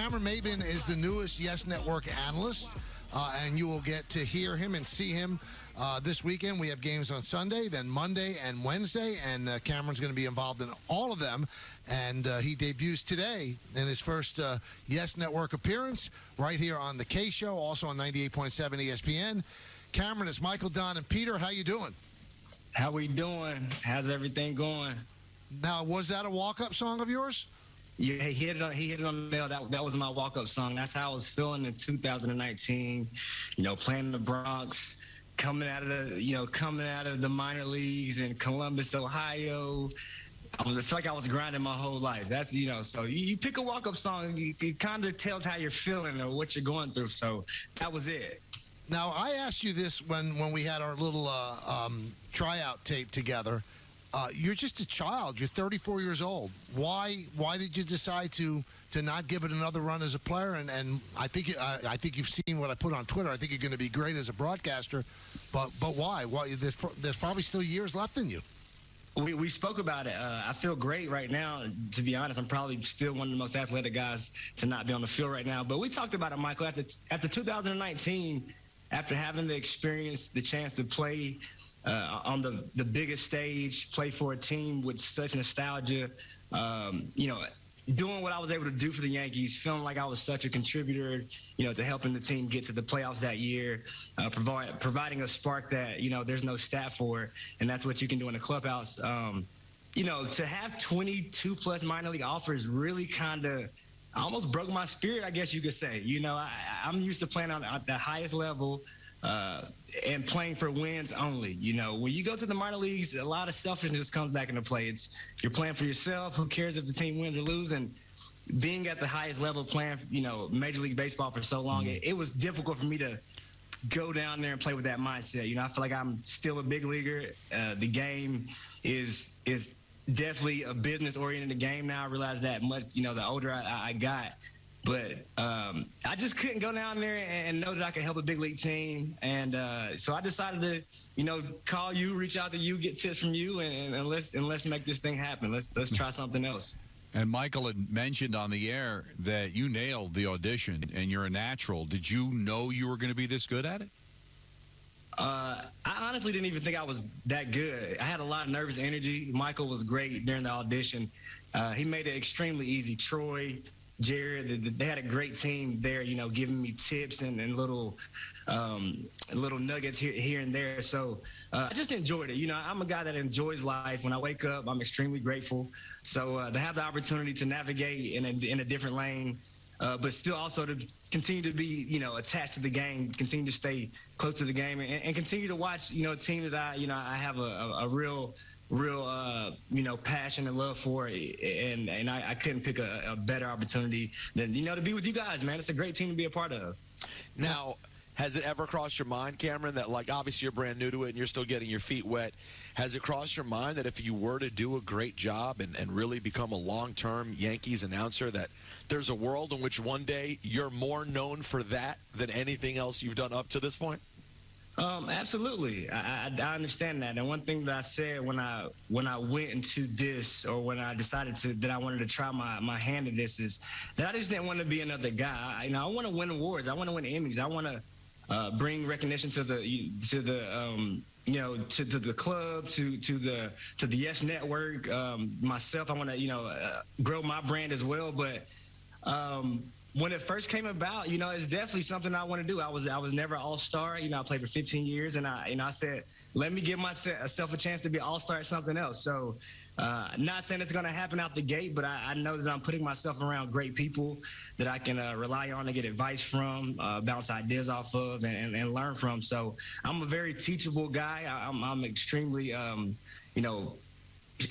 Cameron Maybin is the newest Yes Network analyst, uh, and you will get to hear him and see him uh, this weekend. We have games on Sunday, then Monday and Wednesday, and uh, Cameron's going to be involved in all of them. And uh, he debuts today in his first uh, Yes Network appearance right here on the Kay Show, also on 98.7 ESPN. Cameron, it's Michael, Don, and Peter. How you doing? How are we doing? How's everything going? Now, was that a walk-up song of yours? Yeah, he hit it on. He hit it on the nail. That that was my walk-up song. That's how I was feeling in 2019. You know, playing in the Bronx, coming out of the you know coming out of the minor leagues in Columbus, Ohio. I, feel like I was grinding my whole life. That's you know. So you, you pick a walk-up song. You, it kind of tells how you're feeling or what you're going through. So that was it. Now, I asked you this when when we had our little uh, um, tryout tape together. Uh, you're just a child. You're 34 years old. Why why did you decide to to not give it another run as a player? And and I think I, I think you've seen what I put on Twitter. I think you're going to be great as a broadcaster. But but why? Why there's there's probably still years left in you. We, we spoke about it. Uh, I feel great right now. To be honest, I'm probably still one of the most athletic guys to not be on the field right now. But we talked about it, Michael. After after 2019, after having the experience, the chance to play uh, on the, the biggest stage, play for a team with such nostalgia. Um, you know, doing what I was able to do for the Yankees, feeling like I was such a contributor, you know, to helping the team get to the playoffs that year, uh, provide, providing a spark that, you know, there's no stat for, and that's what you can do in the clubhouse. Um, you know, to have 22 plus minor league offers really kind of almost broke my spirit, I guess you could say. You know, I, I'm used to playing on the highest level uh, and playing for wins only. You know, when you go to the minor leagues, a lot of selfishness comes back into play. It's you're playing for yourself. Who cares if the team wins or loses? And being at the highest level, playing, you know, Major League Baseball for so long, it, it was difficult for me to go down there and play with that mindset. You know, I feel like I'm still a big leaguer. Uh, the game is is definitely a business oriented game now. I realize that much. You know, the older I, I got. But um, I just couldn't go down there and know that I could help a big league team, and uh, so I decided to, you know, call you, reach out to you, get tips from you, and, and let's and let's make this thing happen. Let's let's try something else. And Michael had mentioned on the air that you nailed the audition and you're a natural. Did you know you were going to be this good at it? Uh, I honestly didn't even think I was that good. I had a lot of nervous energy. Michael was great during the audition. Uh, he made it extremely easy. Troy, Jared, they had a great team there, you know, giving me tips and, and little um, little nuggets here, here and there. So uh, I just enjoyed it. You know, I'm a guy that enjoys life. When I wake up, I'm extremely grateful. So uh, to have the opportunity to navigate in a, in a different lane, uh, but still also to continue to be, you know, attached to the game, continue to stay close to the game, and, and continue to watch, you know, a team that I, you know, I have a, a, a real real uh, you know passion and love for it. And and I, I couldn't pick a, a, better opportunity than you know to be with you guys man. It's a great team to be a part of. Now has it ever crossed your mind cameron that like obviously you're brand new to it and you're still getting your feet wet. Has it crossed your mind that if you were to do a great job and, and really become a long-term yankees announcer that there's a world in which one day you're more known for that than anything else you've done up to this point um, absolutely, I, I, I, understand that. And one thing that I said when I when I went into this, or when I decided to that I wanted to try my my hand at this, is that I just didn't want to be another guy. I, you know, I want to win awards. I want to win Emmys. I want to uh, bring recognition to the to the um, you know to, to the club to to the to the Yes Network. Um, myself, I want to you know uh, grow my brand as well, but. Um, when it first came about, you know, it's definitely something I want to do. I was I was never all star. You know, I played for 15 years, and I know I said, let me give myself a chance to be all star at something else. So, uh, not saying it's going to happen out the gate, but I, I, know that I'm putting myself around great people that I can uh, rely on to get advice from, uh, bounce ideas off of, and, and, and, learn from. So, I'm a very teachable guy. I, am extremely, um, you know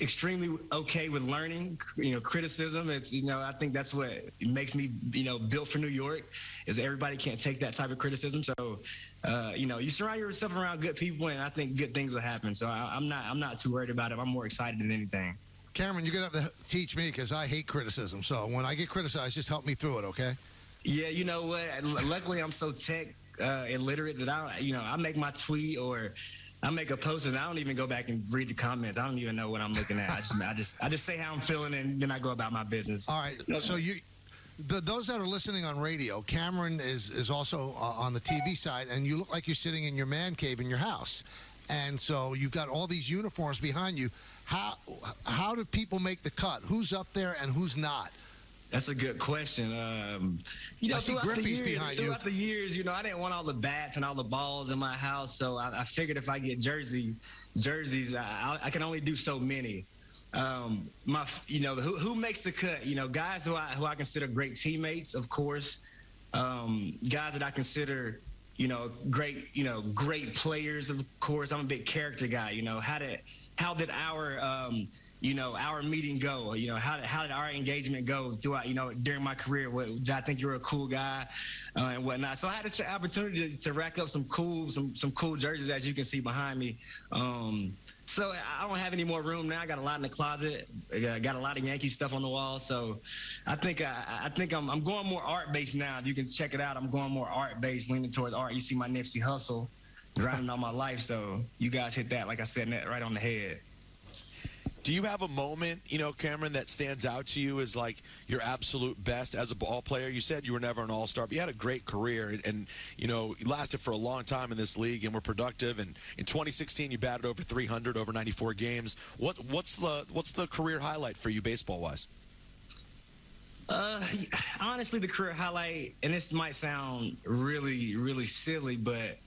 extremely okay with learning, you know, criticism. It's, you know, I think that's what makes me, you know, built for New York is everybody can't take that type of criticism. So, uh, you know, you surround yourself around good people and I think good things will happen. So I, am not, I'm not too worried about it. I'm more excited than anything. Cameron, you're going to have to teach me because I hate criticism. So when I get criticized, just help me through it, okay? Yeah, you know what? Luckily, I'm so tech uh, illiterate that I, you know, I make my tweet or I make a post and I don't even go back and read the comments. I don't even know what I'm looking at. I just, I just, I just say how I'm feeling and then I go about my business. All right. So you, the, those that are listening on radio, Cameron is is also uh, on the TV side, and you look like you're sitting in your man cave in your house, and so you've got all these uniforms behind you. How how do people make the cut? Who's up there and who's not? That's a good question. Um, you know, I see throughout years, behind you. throughout the years, you know, I didn't want all the bats and all the balls in my house, so I, I figured if I get jersey jerseys, I, I can only do so many. Um, my, you know, who, who makes the cut? You know, guys who I who I consider great teammates, of course. Um, guys that I consider, you know, great, you know, great players. Of course, I'm a big character guy. You know, how did how did our um, you know, our meeting go? You know, how did, how did our engagement go throughout, you know, during my career? What, did I think you were a cool guy uh, and whatnot? So I had an opportunity to, to, rack up some cool, some some cool jerseys, as you can see behind me. Um, so I don't have any more room now. I got a lot in the closet. I got a lot of Yankee stuff on the wall. So I think I, I think I'm, I'm going more art based now. If you can check it out. I'm going more art based, leaning towards art. You see my Nipsey Hussle grinding all my life. So you guys hit that, like I said, right on the head. Do you have a moment, you know, Cameron, that stands out to you as like your absolute best as a ball player? You said you were never an all-star, but you had a great career, and, and you know, you lasted for a long time in this league, and were productive. And in 2016, you batted over 300 over 94 games. What what's the what's the career highlight for you, baseball-wise? Uh, honestly, the career highlight, and this might sound really, really silly, but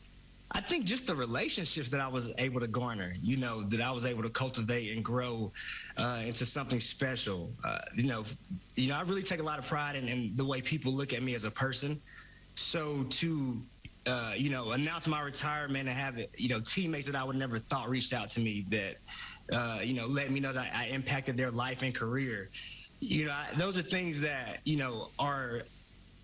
I think just the relationships that I was able to garner, you know, that I was able to cultivate and grow uh, into something special. Uh, you know, you know, I really take a lot of pride in, in, the way people look at me as a person. So to uh, you know, announce my retirement and have you know, teammates that I would never thought reached out to me that, uh, you know, let me know that I impacted their life and career. You know, I, those are things that you know are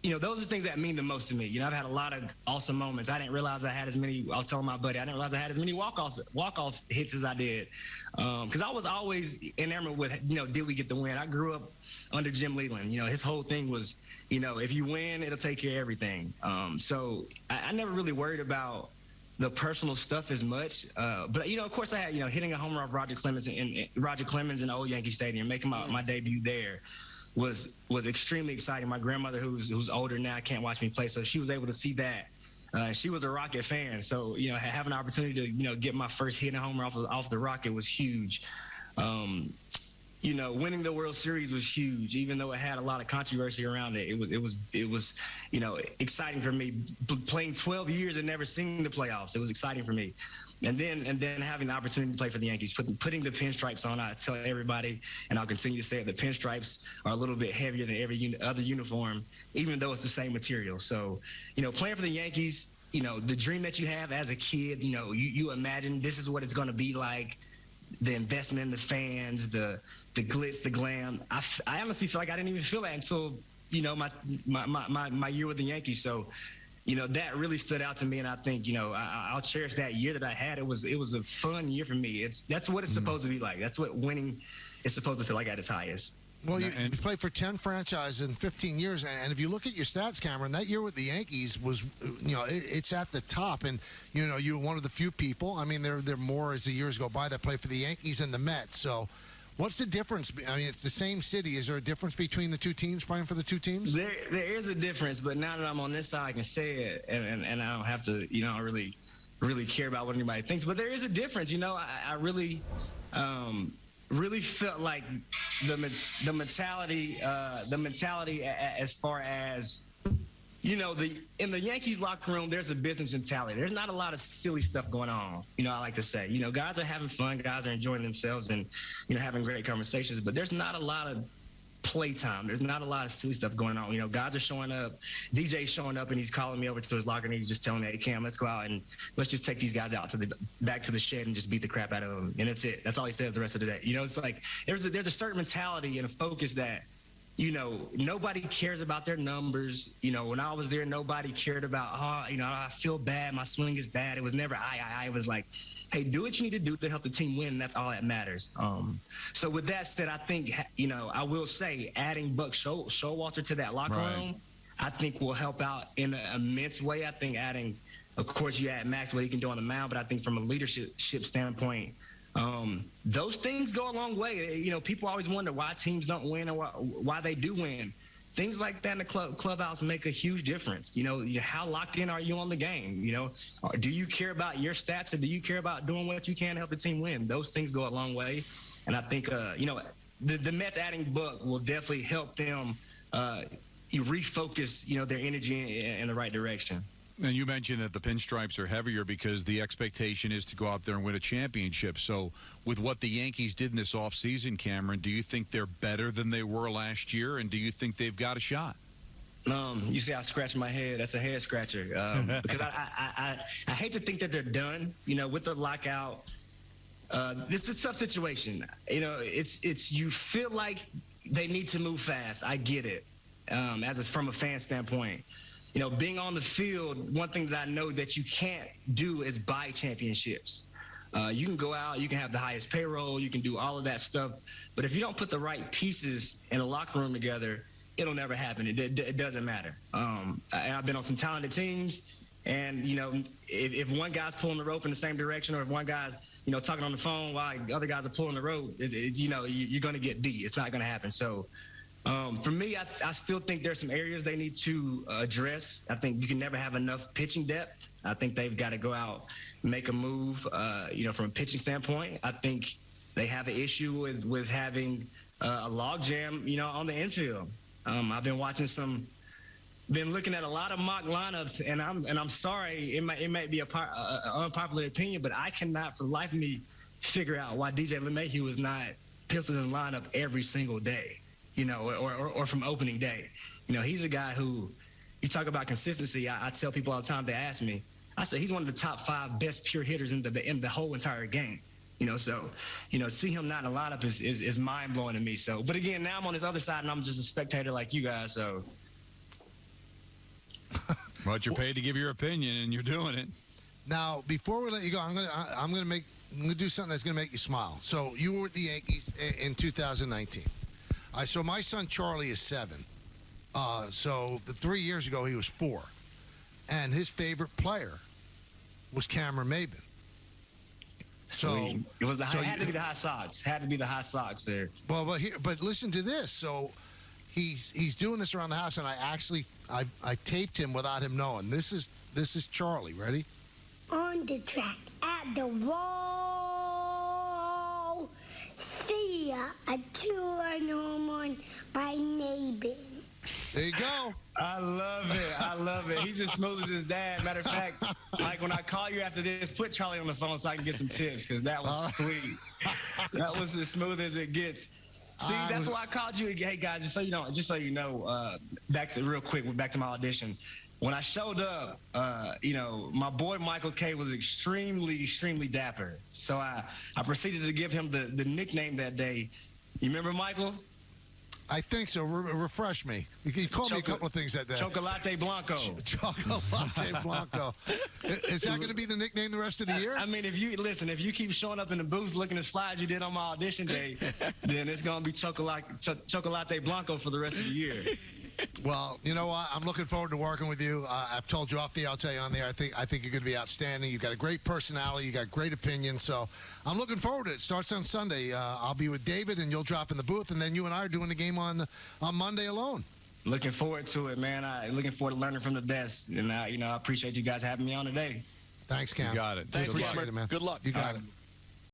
you know, those are things that mean the most to me. You know, I've had a lot of awesome moments. I didn't realize I had as many. I was telling my buddy, I didn't realize I had as many walk offs, walk off hits as I did, because um, I was always enamored with, you know, did we get the win? I grew up under Jim Leyland. You know, his whole thing was, you know, if you win, it'll take care of everything. Um, so I, I, never really worried about the personal stuff as much. Uh, but you know, of course, I had you know hitting a home run of Roger Clemens in, in Roger Clemens in the old Yankee Stadium, making my, my debut there was was extremely exciting. My grandmother, who's who's older now, can't watch me play, so she was able to see that. Uh, she was a Rocket fan, so you know, having an opportunity to you know get my first hit and homer off of, off the Rocket was huge. Um, you know, winning the World Series was huge, even though it had a lot of controversy around it. It was, it was, it was, you know, exciting for me. playing 12 years and never seeing the playoffs, it was exciting for me and then and then having the opportunity to play for the Yankees, putting putting the pinstripes on. I tell everybody, and I'll continue to say it: the pinstripes are a little bit heavier than every other uniform, even though it's the same material. So, you know, playing for the Yankees, you know, the dream that you have as a kid, you know, you, you imagine this is what it's going to be like. The investment the fans, the the glitz, the glam. I, I honestly feel like I didn't even feel that until you know my my my, my year with the Yankees. So you know that really stood out to me and i think you know I, will cherish that year that i had it was it was a fun year for me it's that's what it's mm. supposed to be like that's what winning is supposed to feel like at its highest well, you, you, played for 10 franchises in 15 years. And if you look at your stats, Cameron, that year with the Yankees was, you know, it, it's at the top. And, you know, you were one of the few people. I mean, there, there are more as the years go by that play for the Yankees and the Mets. So, What's the difference? I mean, it's the same city. Is there a difference between the two teams playing for the two teams? There, there is a difference, but now that I'm on this side, I can say it, and, and, and I don't have to, you know, I really, really care about what anybody thinks. But there is a difference. You know, I, I really, um, really felt like the the mentality, uh, the mentality as far as you know, the in the Yankees locker room, there's a business mentality. There's not a lot of silly stuff going on. You know, I like to say, you know, guys are having fun, guys are enjoying themselves, and you know, having great conversations. But there's not a lot of playtime. There's not a lot of silly stuff going on. You know, guys are showing up. DJ's showing up, and he's calling me over to his locker, and he's just telling me, "Hey, Cam, let's go out and let's just take these guys out to the back to the shed and just beat the crap out of them." And that's it. That's all he says the rest of the day. You know, it's like there's a, there's a certain mentality and a focus that you know, nobody cares about their numbers. You know, when I was there, nobody cared about, oh, you know, I feel bad. My swing is bad. It was never I, I, I. It was like, hey, do what you need to do to help the team win. That's all that matters. Um, so with that said, I think, you know, I will say adding Buck Show, Showalter to that locker right. room, I think will help out in an immense way. I think adding, of course, you add Max, what he can do on the mound, but I think from a leadership standpoint, um, those things go a long way. You know, people always wonder why teams don't win or why, why they do win. things like that in the club clubhouse make a huge difference. You know, you- how locked in are you on the game? You know, do you care about your stats or do you care about doing what you can to help the team win? Those things go a long way, and I think uh, you know the the Mets adding Buck will definitely help them uh, you refocus you know their energy in, in the right direction. And you mentioned that the pinstripes are heavier because the expectation is to go out there and win a championship. So, with what the Yankees did in this offseason, Cameron, do you think they're better than they were last year? And do you think they've got a shot? Um, you see, I scratch my head. That's a head scratcher um, because I, I, I, I hate to think that they're done. You know, with the lockout, uh, this is a tough situation. You know, it's it's you feel like they need to move fast. I get it. Um, as a from a fan standpoint, you know, being on the field, one thing that I know that you can't do is buy championships. Uh, you can go out, you can have the highest payroll, you can do all of that stuff, but if you don't put the right pieces in a locker room together, it'll never happen. It, it, it doesn't matter. Um, I, I've been on some talented teams, and you know, if, if one guy's pulling the rope in the same direction, or if one guy's you know talking on the phone while other guys are pulling the rope, it, you know, you, you're going to get beat. It's not going to happen. So. Um, for me, I, I still think there's some areas they need to uh, address. I think you can never have enough pitching depth. I think they've got to go out, make a move. Uh, you know, from a pitching standpoint, I think they have an issue with with having uh, a logjam. You know, on the infield. Um, I've been watching some, been looking at a lot of mock lineups, and I'm and I'm sorry, it might it might be a, a, a unpopular opinion, but I cannot for the life of me figure out why DJ LeMahieu is not penciled in the lineup every single day you know, or, or, or from opening day. You know, he's a guy who, you talk about consistency. I, I, tell people all the time they ask me, I say he's one of the top five best pure hitters in the in the whole entire game. You know, so you know, see him not in the lineup is is, is mind blowing to me. So, but again, now I'm on his other side and I'm just a spectator like you guys. So, But you're paid to give your opinion, and you're doing it. Now, before we let you go, I'm gonna I, I'm gonna make I'm gonna do something that's gonna make you smile. So you were with the Yankees in, in 2019. I so my son Charlie is seven. Uh, so the three years ago he was four, and his favorite player was Cameron Maybin. So Sweet. it was the so it had to be the high socks. Had to be the high socks there. Well, but here, but listen to this. So he's he's doing this around the house, and I actually I I taped him without him knowing. This is this is Charlie. Ready? on the track at the wall. See ya, a two-run home run by Maybin. There you go. I love it. I love it. He's as smooth as his dad. Matter of fact, like when I call you after this, put Charlie on the phone so I can get some tips because that was sweet. that was as smooth as it gets. See, I that's was- why I called you. Hey guys, just so you know, just so you know, uh, back to real quick, back to my audition. When I showed up, uh, you know, my boy Michael Kay was extremely, extremely dapper. So I, I proceeded to give him the, the nickname that day. You remember Michael? I think so. Re- refresh me. You, called me a couple of things that day. Chocolate Blanco. Chocolate Blanco. Is that going to be the nickname the rest of the year? I mean, if you listen, if you keep showing up in the booth looking as fly as you did on my audition day, then it's gonna be chocolate Ch- chocolate blanco for the rest of the year. Well, you know what? I'm looking forward to working with you. Uh, I've told you off the air. I'll tell you on the air. I think I think you're going to be outstanding. You've got a great personality. You got great opinion. So I'm looking forward to it. Starts on Sunday. Uh, I'll be with David, and you'll drop in the booth, and then you and I are doing the game on on Monday alone. Looking forward to it, man. I looking forward to learning from the best, and I, you know, I appreciate you guys having me on today. Thanks, Cam. You got it. Thanks, Appreciate Cameron. it, man. Good luck. You got Um, it.